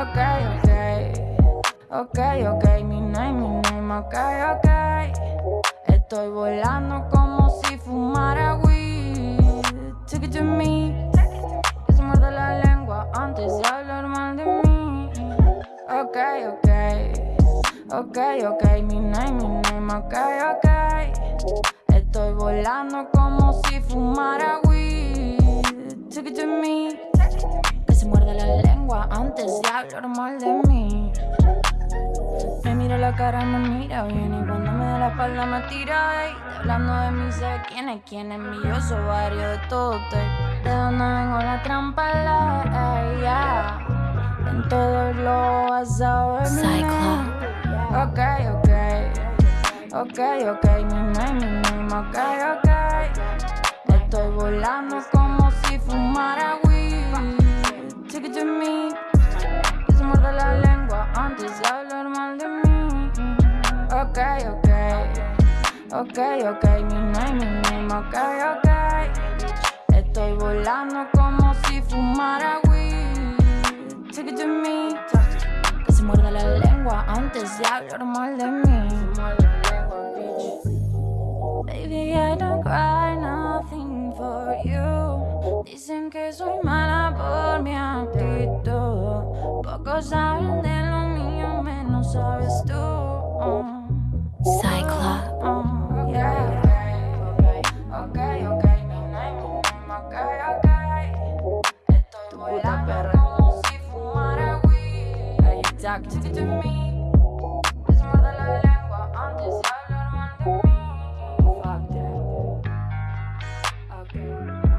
Okay, okay, okay, okay, mi name, mi name, okay, okay. Estoy volando como si fumara weed. Take it to me, que se muerde la lengua antes de hablar mal de mí. Okay, okay ok, ok, mi name, mi name, ok, ok. Estoy volando como si fumara weed. Take it to me, que se muerde la lengua antes de hablar mal de mí. Me mira la cara, me mira bien Y cuando me da la espalda me tira ey. Hablando de mí, sé quién es quién es mi Yo soy varios de todo De dónde vengo la trampa la yeah. En todo lo vas a ver Ok, ok, mi name, mi name, ok, ok. Estoy volando como si fumara weed. Take it to me Que se muerde la lengua antes de hablar mal de mí. Ok, ok Ok, ok, mi name, mi name, ok, ok. Estoy volando como si fumara weed. Take it to me Que se muerde la lengua antes de hablar mal de mí Baby, I don't cry nothing for you. Dicen que soy mala por mi actitud. Pocos saben de lo mío, menos sabes tú. Cyclops. Uh, yeah. Ok, ok, mi mi name, ok, ok. Estoy volando como si fumara weed. To me. Okay.